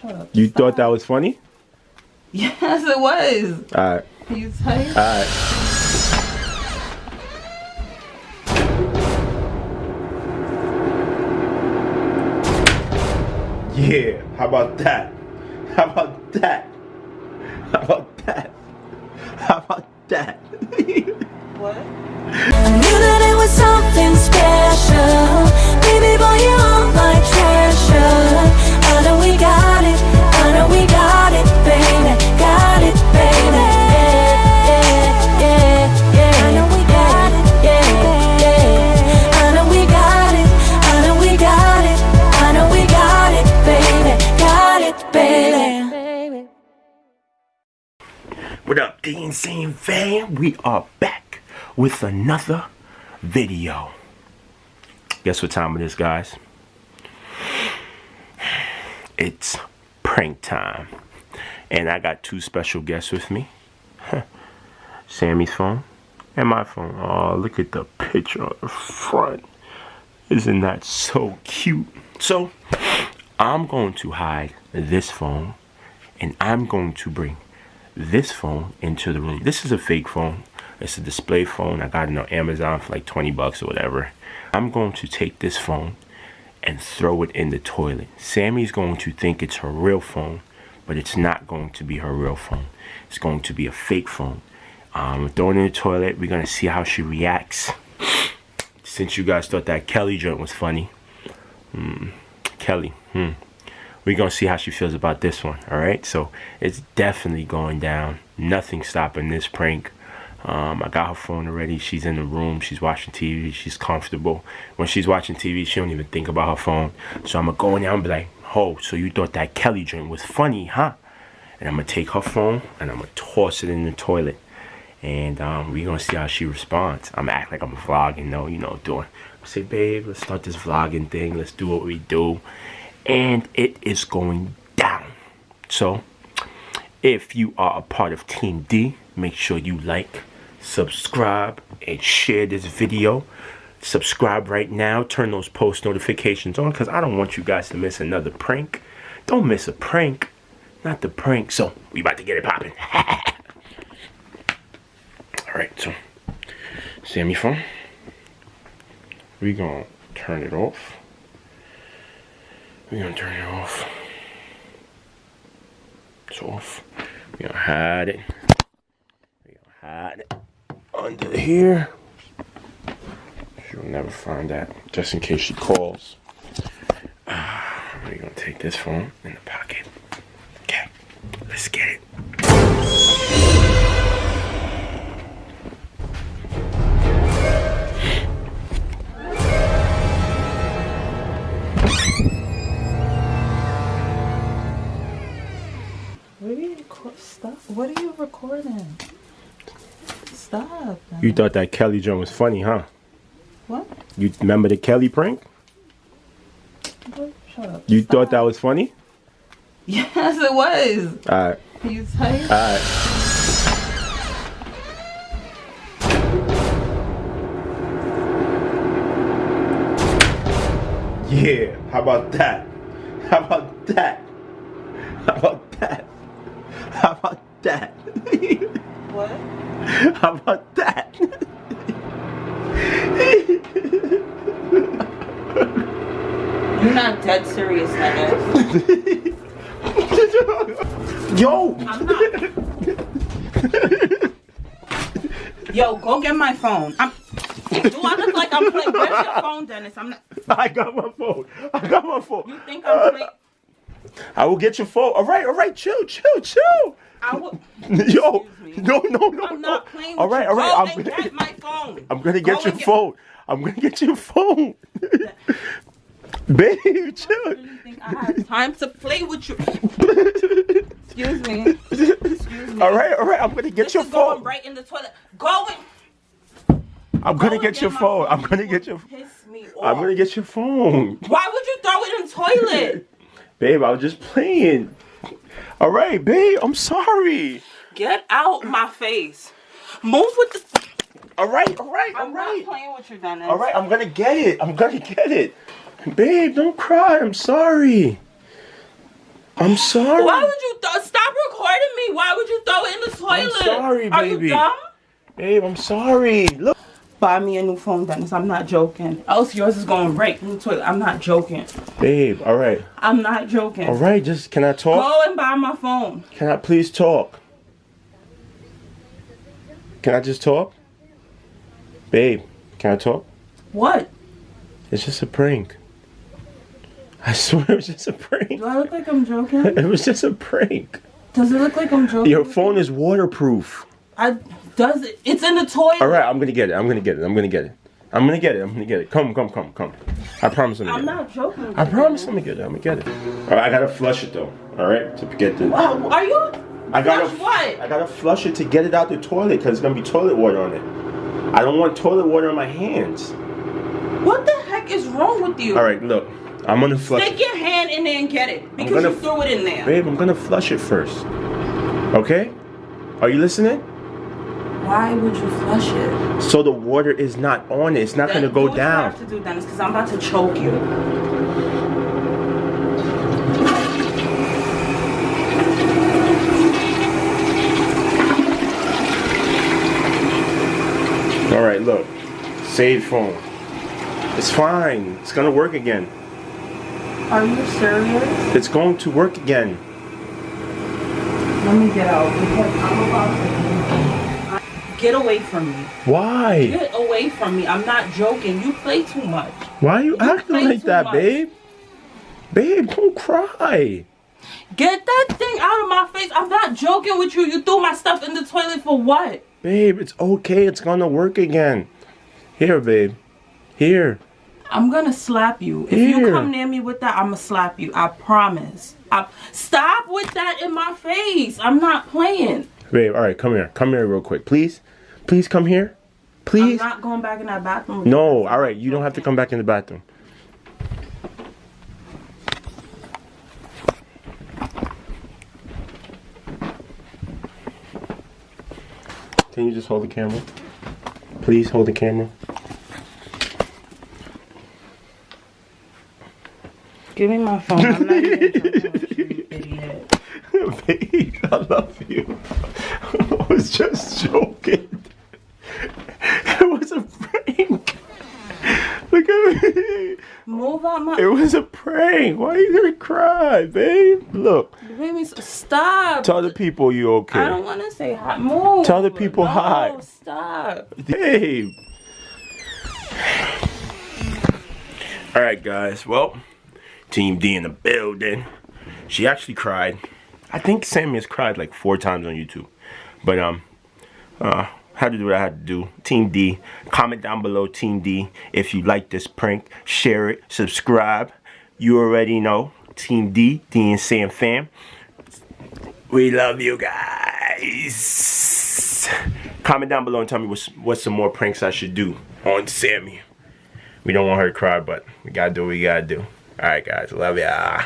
Shut up. You Stop. thought that was funny? Yes, it was. Alright. Are you tight? Alright. Yeah, how about that? How about that? How about that? How about that? What? I knew that it was something special. What up, D and Sam Fam? We are back with another video. Guess what time it is, guys? It's prank time. And I got two special guests with me. Sammy's phone and my phone. Oh, look at the picture on the front. Isn't that so cute? So, I'm going to hide this phone and I'm going to bring this phone into the room. This is a fake phone. It's a display phone. I got it on Amazon for like 20 bucks or whatever. I'm going to take this phone and throw it in the toilet. Sammy's going to think it's her real phone, but it's not going to be her real phone. It's going to be a fake phone. Um, throw it in the toilet. We're going to see how she reacts. Since you guys thought that Kelly joint was funny. Hmm. Kelly. Hmm we're gonna see how she feels about this one all right? So it's definitely going down. Nothing stopping this prank. Um, I got her phone already. She's in the room. She's watching TV she's comfortable. When she's watching TV she don't even think about her phone. So I'm gonna go in there and be like oh so you thought that Kelly joint was funny huh? And I'm gonna take her phone and I'm gonna toss it in the toilet. And um, we're gonna see how she responds. I'm act like I'm vlogging though you know doing say babe let's start this vlogging thing. Let's do what we do and it is going down. So, if you are a part of Team D, make sure you like, subscribe, and share this video. Subscribe right now. Turn those post notifications on because I don't want you guys to miss another prank. Don't miss a prank. Not the prank. So, we about to get it popping. Alright, so, Sammy phone. we to turn it off. We're gonna turn it off. It's off. We're gonna hide it. We're gonna hide it under here. She'll never find that, just in case she calls. Uh, we're gonna take this phone in the pocket. Okay, let's get it. What are you recording? Stop. You thought that Kelly joint was funny, huh? What? You remember the Kelly prank? What? Shut up. You Stop. thought that was funny? Yes, it was. Alright, Are you tight? alright. Yeah, how about that? How about that? How about that? How about that? what? How about that? You're not dead serious, Dennis. Yo! I'm not. Yo, go get my phone. I'm. Do I look like I'm playing? Where's your phone, Dennis? I'm not. I got my phone. I got my phone. You think I'm uh, playing? I will get your phone. All right, all right, chill, chill, chill. I will. Yo, no, no, no, I'm no. not playing. All right, all right. I'm gonna, get my phone. I'm gonna get Go your and phone. I'm gonna get your phone. Babe, I chill. really think I have time to play with you. Excuse me. Excuse me. All right, all right. I'm gonna get This your is going phone. right in the toilet. Going. I'm gonna get your phone. I'm gonna get your. Piss me off. I'm gonna get your phone. Why would you throw it in the toilet? Babe, I was just playing. All right, babe. I'm sorry. Get out my face. Move with the. All right, all right, all I'm right. not playing with you, Dennis. All right, I'm gonna get it. I'm gonna get it. Babe, don't cry. I'm sorry. I'm sorry. Why would you th- stop recording me? Why would you throw it in the toilet? I'm sorry, Are baby. you dumb? Babe, I'm sorry. Look. Buy me a new phone, Dennis. I'm not joking. Else yours is going right in the toilet. I'm not joking. Babe, all right. I'm not joking. All right, just can I talk? Go and buy my phone. Can I please talk? Can I just talk? Babe, can I talk? What? It's just a prank. I swear it was just a prank. Do I look like I'm joking? It was just a prank. Does it look like I'm joking? Your phone is waterproof. I does it? It's in the toilet. All right, I'm gonna get it. I'm gonna get it. I'm gonna get it. I'm gonna get it. I'm gonna get it. Come, come, come, come. I promise I'm I'm get it. not joking. I promise I'm gonna get it. I'm gonna get it. All right, I gotta flush it though. All right, to get the. Wow, are you? I gotta Flush what? I gotta flush it to get it out the toilet because it's gonna be toilet water on it. I don't want toilet water on my hands. What the heck is wrong with you? All right, look. I'm gonna flush Stick it. your hand in there and get it because gonna you threw it in there. Babe, I'm gonna flush it first. Okay? Are you listening? Why would you flush it? So the water is not on it. It's not gonna go do what You down. have to do, Dennis, because I'm about to choke you. All right, look. Save phone. It's fine. It's gonna work again. Are you serious? It's going to work again. Let me get out because I'm about to. Get away from me. Why? Get away from me. I'm not joking. You play too much. Why are you acting like that, much. babe? Babe, don't cry. Get that thing out of my face. I'm not joking with you. You threw my stuff in the toilet for what? Babe, it's okay. It's gonna work again. Here, babe. Here. I'm gonna slap you. If you come near me with that, I'm gonna slap you. I promise. I, stop with that in my face. I'm not playing. Babe, all right, come here. Come here real quick. Please. Please come here. Please. I'm not going back in that bathroom. No, all right. You don't have to come back in the bathroom. Can you just hold the camera? Please hold the camera. Give me my phone. Babe, I love you. I was just joking. It was a prank. Look at me. Move out my. It was a prank. Why are you gonna cry, babe? Look, You made me s- stop. tell the people you okay. I don't want to say hi. Move. Tell the people no, hi. Stop. Babe. All right, guys. Well, Team D in the building. She actually cried. I think Sammy has cried like four times on YouTube. But um, uh, had to do what I had to do. Team D. Comment down below, Team D, if you like this prank. Share it. Subscribe. You already know. Team D, D and Sam fam. We love you guys. Comment down below and tell me what's, what's some more pranks I should do on Sammy. We don't want her to cry, but we gotta do what we gotta do. Alright guys, love ya.